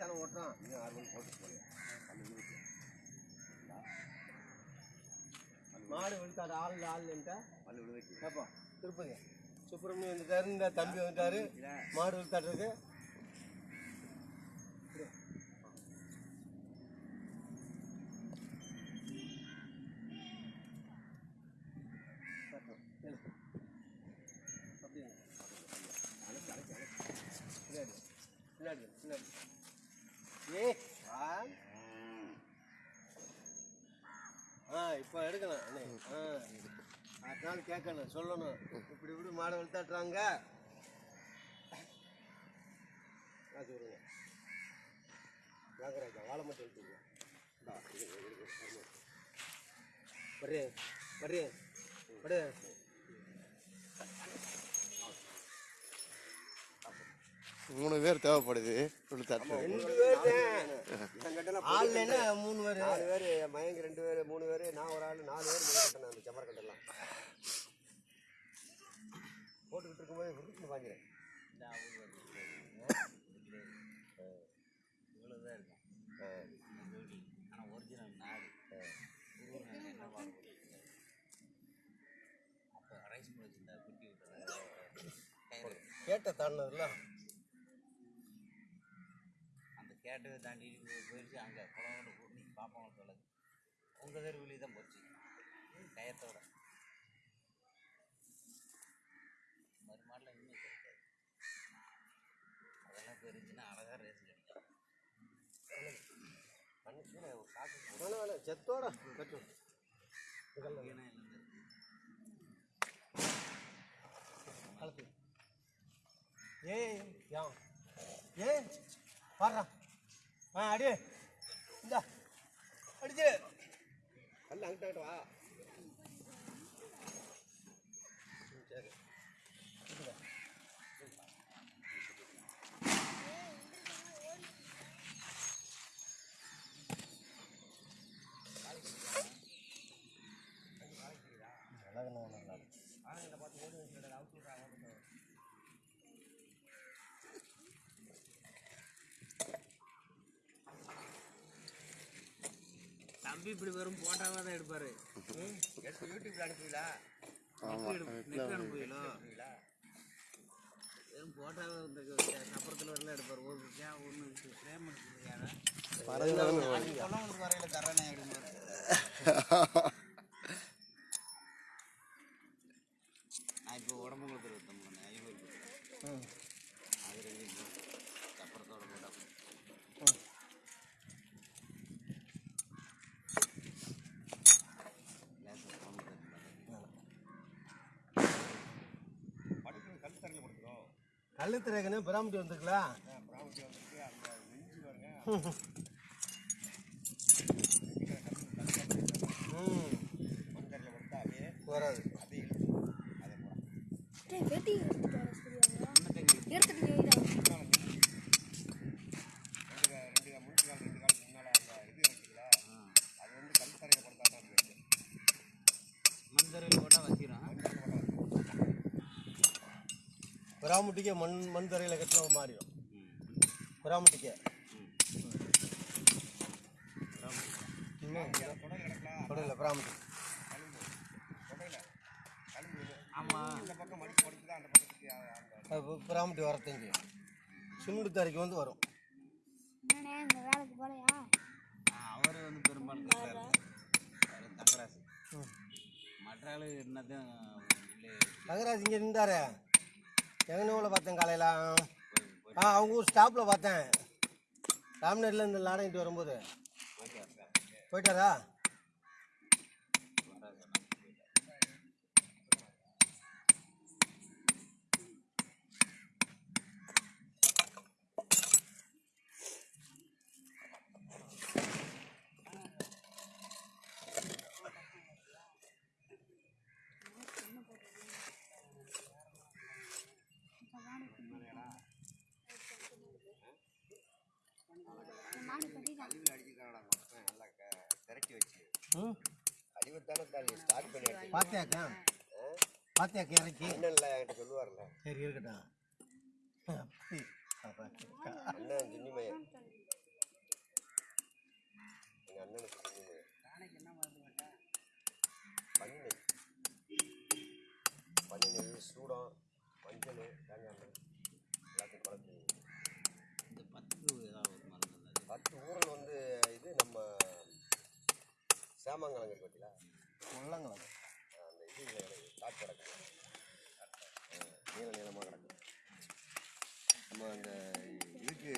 தானே ஓட்டுறான் இன்னும் ஆறு மணி போட்டு போய் மாடு விழுத்தாரு ஆள் ஆள்ன்ட்டா பல்லு விழுவைக்கு கேப்பா திருப்பதி. சுப்பிரமணியம் வந்துட்டாரு இந்த தம்பி வந்துட்டாரு. மாடு விழுத்தாட்டுருக்கு பின்னாடி பின்னாடி பின்னாடி ஏ ஆ ஆ இப்போ நாள் கேட்கணும் சொல்லணும். இப்படி இப்படி மாடை வெளுத்தாட்டுறாங்க காசு விடுங்க வாங்குறாங்க வாழை மட்டும் எடுத்துங்க வர்றே வர்றே வரு மூணு பேர் தேவைப்படுது. ரெண்டு பேர் ஆள் என்ன மூணு பேர். நாலு பேர் மயங்க ரெண்டு பேர் மூணு பேர் நான் ஒரு ஆள் நாலு பேர் மணி கட்டணும் அந்த செம்மரக்கட்டெல்லாம் போட்டுக்கிட்டு இருக்கும்போது விருப்பம் வாங்கிறேன் இவ்வளோதான் இருக்கும் ஆனால் ஒரிஜினல் நாடு உருவம் என்ன வாங்க அப்போ ரைஸ் மில் வச்சுருந்தா குட்டி விட்டுறாங்க கயிறு கேட்ட தாண்டினதுல கேட்டவை தாண்டி போயிடுச்சு. அங்கே குளம் கூட்டி பாப்பாங்க சொல்லுது. உங்கள் தெருவிலி தான் போச்சு. கயத்தோட மறுமாடில் இன்னும் கிடைக்காது. அதெல்லாம் போயிருந்துச்சுன்னா அழகாக ரேஸ் கிடைக்கும் செத்தோட கட்டும் கலத்து ஏய் யா. ஏய் பாடுறா ஆ அடி. இந்த அடிச்சு. கல் அங்கிட்ட வா. சரி. தம்பி இப்படி வெறும் போட்டாவாக தான் எடுப்பார்? எடுத்து யூடியூப்ல அனுப்புவீங்களா? நெக் அனுப்புவீங்களோ? வெறும் போட்டாவை இந்த சப்பரத்தில் வரல எடுப்பார். ஒரு ஒன்று ஃப்ரேம் எடுத்துருக்காங்க வரையில தரேனே அப்படிம்பாரு நான் இப்போ உடம்பு கொடுத்துரு வித்தம் பண்ணேன் ஐநூறு அது ரெண்டு சப்பரத்தோட போட்டா லேசாக உடம்பு தரல படிக்கிறது கல் தரையில் கொடுக்குறோம் கழுத்து ரேகனே பிராமட்டி வந்துருக்கலாம் பிராமட்டி வந்துட்டு அந்த நெஞ்சு பாருங்க ம் மண் தரையில் கொடுத்தா அப்படியே வராது அப்படியே இழுத்து அதை போடலாம் டேய், வெட்டி எடுத்துட்டு வர சொல்லுவாங்க. எடுத்துட்டு வைடா. ரெண்டு கா- ரெண்டு கா- முன்னுக்கு கால் ரெண்டு காலுக்கு முன்னால் அந்த இது இருக்குல்ல அது வந்து கல் தரையில் கொடுத்தா தான் அது வருது. மந்தரில் போட்டால் வச்சிடும் மண் தரையில் போட்டா வந்து பிராமட்டிக்கே மண் மண் தரையில் கட்டின மாறிடும் பிராமட்டிக்கே தொடர் கிடக்கலாம் தொடரில் பிராமட்டி கழும்பு தொடையில கழும்பு இது. ஆமாம் இந்த பக்கம் மடிச்சு படுத்துதான் அந்த பக்கத்துக்கு அந்த அது பிராமட்டி வரத்தஞ்சு சிமெண்ட் தரைக்கு வந்து வரும்? அவர் வந்து பெரும்பாலும் தங்கராசு மற்ற ஆளு என்னதான் உள்ளே தங்கராஜ் இங்கே நின்றாரு? எங்கனூரில் பார்த்தேன் காலையில்? ஆ அவங்க ஊர் ஸ்டாப்பில் பார்த்தேன். ராம்நகரில் இந்த லாடங்கிட்டு வரும்போது. போயிட்டாரா? பார்த்தியாக்கா பார்த்தியாக்கா இறக்கி என்கிட்ட சொல்லுவார்ல சரி இருக்கட்டும் அண்ணன் துண்ணிமையன் எங்கள் அண்ணனுக்கு துண்ணிமையன் பன்னெண்டு சூடம் மஞ்சள் தேங்காய் எல்லாத்தையும் கலந்து இந்த பத்து பத்து ஊரில் வந்து இது நம்ம சாமங்கலம் கேட்டுங்களா முள்ளங்கலம் அந்த இது காட்டு கிடக்கு. நீள நீளமாக கிடக்கு. நம்ம அந்த இதுக்கு